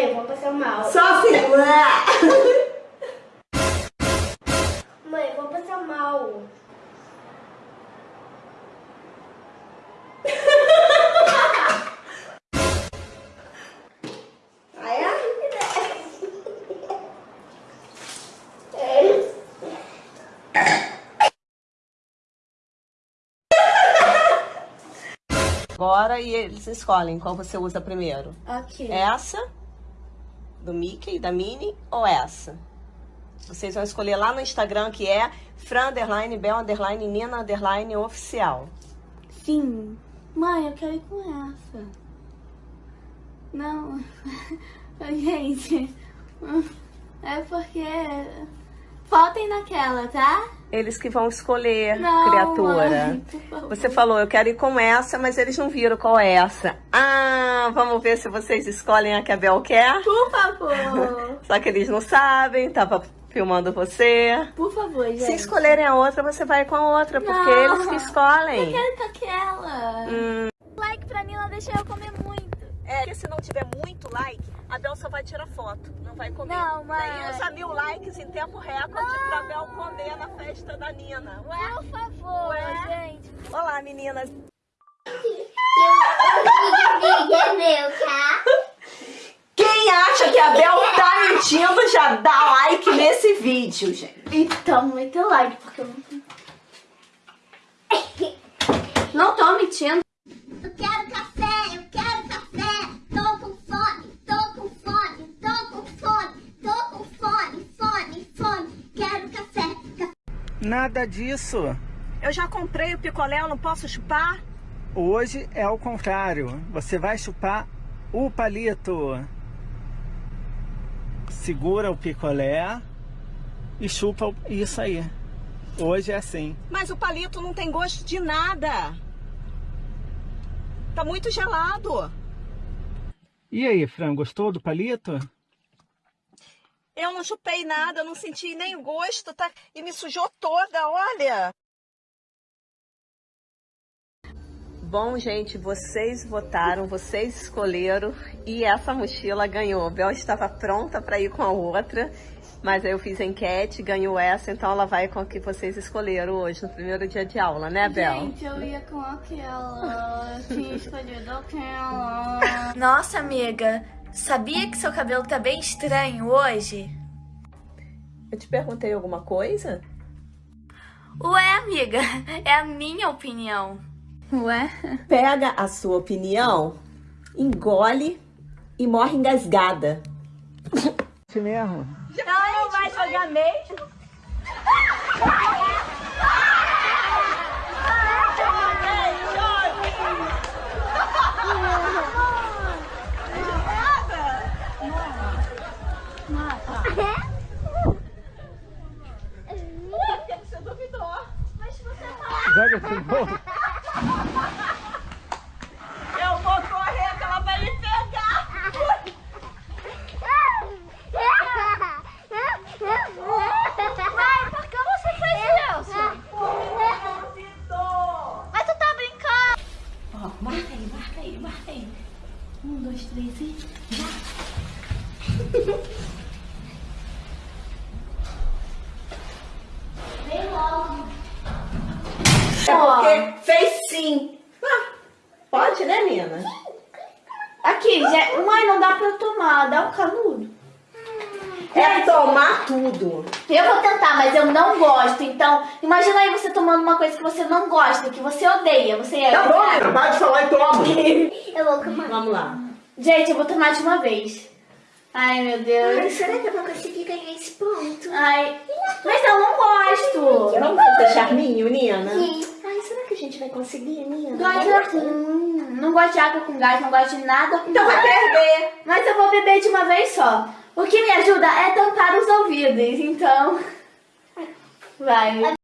Mãe, eu vou passar mal. Só assim. Mãe, eu vou passar mal. Agora e eles escolhem qual você usa primeiro. Ok. Essa, do Mickey, da Minnie, ou essa? Vocês vão escolher lá no Instagram que é Fran underline, Bel underline, Nina underline oficial. Sim. Mãe, eu quero ir com essa. Não. Gente. É porque. Faltem naquela, tá? Eles que vão escolher, Não, criatura. mãe. Você falou, eu quero ir com essa, mas eles não viram qual é essa. Ah, vamos ver se vocês escolhem a que a Bel quer. Por favor. Só que eles não sabem, tava filmando você. Por favor, gente. Se escolherem a outra, você vai com a outra, porque Não. eles que escolhem. Eu quero com aquela. Hum, Like pra Nila deixa eu comer muito. É, porque se não tiver muito like, a Bel só vai tirar foto, não vai comer. Não, mas- Daí usa mil likes em tempo recorde pra Bel comer na festa da Nina. Ué? Por favor, Ué? gente. Olá, meninas. Meu, tá? Quem acha que a Bel tá mentindo, já dá like nesse vídeo, gente. Então, muito like, porque eu não... Não tô mentindo. Eu quero Nada disso. Eu já comprei o picolé, eu não posso chupar? Hoje é o contrário. Você vai chupar o palito. Segura o picolé e chupa isso aí. Hoje é assim. Mas o palito não tem gosto de nada. Tá muito gelado. E aí, Fran, gostou do palito? Eu não chupei nada, eu não senti nem o gosto, tá? E me sujou toda, olha. Bom, gente, vocês votaram, vocês escolheram e essa mochila ganhou. A Bel estava pronta para ir com a outra, mas aí eu fiz a enquete, ganhou essa, então ela vai com a que vocês escolheram hoje, no primeiro dia de aula, né, Bel? Gente, eu ia com aquela. Eu tinha escolhido aquela. Nossa, amiga, sabia que seu cabelo tá bem estranho hoje? Eu te perguntei alguma coisa? Ué, amiga, é a minha opinião. Ué? Pega a sua opinião, engole e morre engasgada. Isso mesmo. Não vai jogar mesmo? Joga de novo. Eu vou correr que ela vai me pegar. Mãe, por que você fez isso? Mas tu tá brincando. Ó, marca aí, marca aí, marca aí. Um, dois, três e. É porque fez sim. Ah, pode, né, Nina? Aqui, já... mãe, não dá pra eu tomar, dá um canudo. É tomar tudo. Eu vou tentar, mas eu não gosto. Então, imagina aí você tomando uma coisa que você não gosta, que você odeia. Você é. Tá bom, Nina, para de falar e toma. Eu vou comer. Vamos lá. Gente, eu vou tomar de uma vez. Ai, meu Deus. será que eu vou conseguir ganhar esse ponto? Ai, mas eu não gosto. Vamos fazer charminho, Nina? Ai, vai conseguir, hum, não gosto de água com gás, não gosto de nada com Então vai perder. Mas eu vou beber de uma vez só. O que me ajuda é tampar os ouvidos, então. Vai.